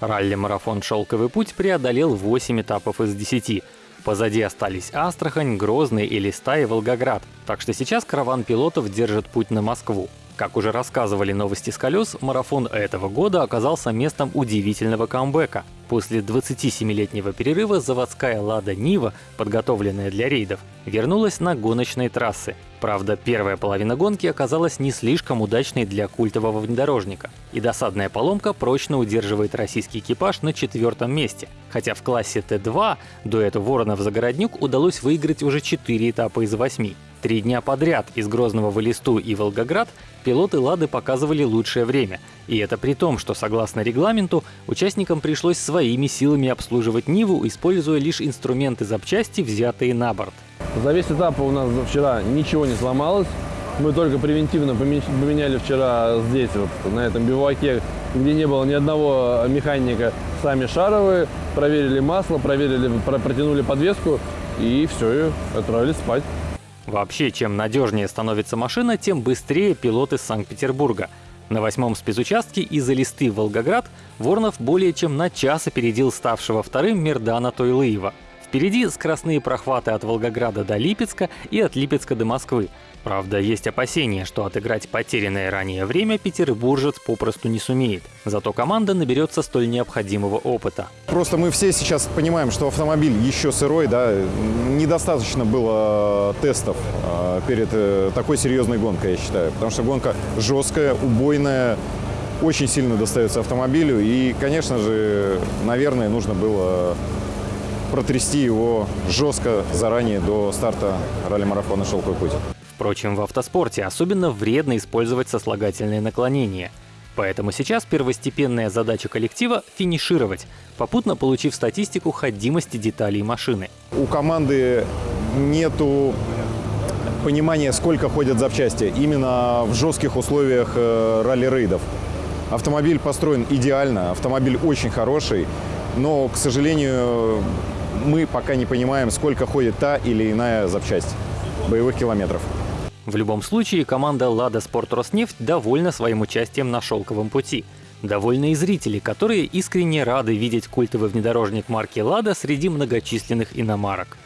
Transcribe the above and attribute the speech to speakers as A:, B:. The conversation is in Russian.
A: Ралли-марафон «Шелковый путь» преодолел 8 этапов из 10. Позади остались Астрахань, Грозный, Элиста и Волгоград. Так что сейчас караван пилотов держит путь на Москву. Как уже рассказывали новости с колес, марафон этого года оказался местом удивительного камбэка. После 27-летнего перерыва заводская «Лада Нива», подготовленная для рейдов, вернулась на гоночные трассы. Правда, первая половина гонки оказалась не слишком удачной для культового внедорожника, и досадная поломка прочно удерживает российский экипаж на четвертом месте. Хотя в классе Т2 дуэту Воронов-Загороднюк удалось выиграть уже 4 этапа из 8. Три дня подряд из Грозного в Элисту и Волгоград пилоты «Лады» показывали лучшее время. И это при том, что, согласно регламенту, участникам пришлось своими силами обслуживать Ниву, используя лишь инструменты запчасти, взятые на борт.
B: За весь этап у нас вчера ничего не сломалось. Мы только превентивно поменяли вчера здесь, вот на этом биваке, где не было ни одного механика, сами шаровые, проверили масло, проверили, протянули подвеску и все, и отправились спать.
A: Вообще, чем надежнее становится машина, тем быстрее пилот из Санкт-Петербурга. На восьмом спецучастке из Элисты в Волгоград Воронов более чем на час опередил ставшего вторым Мердана Тойлыева. Впереди скоростные прохваты от Волгограда до Липецка и от Липецка до Москвы. Правда, есть опасения, что отыграть потерянное ранее время петербуржец попросту не сумеет. Зато команда наберется столь необходимого опыта.
C: Просто мы все сейчас понимаем, что автомобиль еще сырой, да, недостаточно было тестов а, перед э, такой серьезной гонкой, я считаю. Потому что гонка жесткая, убойная, очень сильно достается автомобилю. И, конечно же, наверное, нужно было протрясти его жестко заранее до старта ралли-марафона «Шелковый путь».
A: Впрочем, в автоспорте особенно вредно использовать сослагательные наклонения. Поэтому сейчас первостепенная задача коллектива — финишировать, попутно получив статистику ходимости деталей машины.
C: У команды нету понимания, сколько ходят запчасти именно в жестких условиях э, ралли-рейдов. Автомобиль построен идеально, автомобиль очень хороший, но, к сожалению, мы пока не понимаем, сколько ходит та или иная запчасть боевых километров.
A: В любом случае, команда «Лада Спорт Роснефть» довольна своим участием на «Шелковом пути». Довольны и зрители, которые искренне рады видеть культовый внедорожник марки «Лада» среди многочисленных иномарок.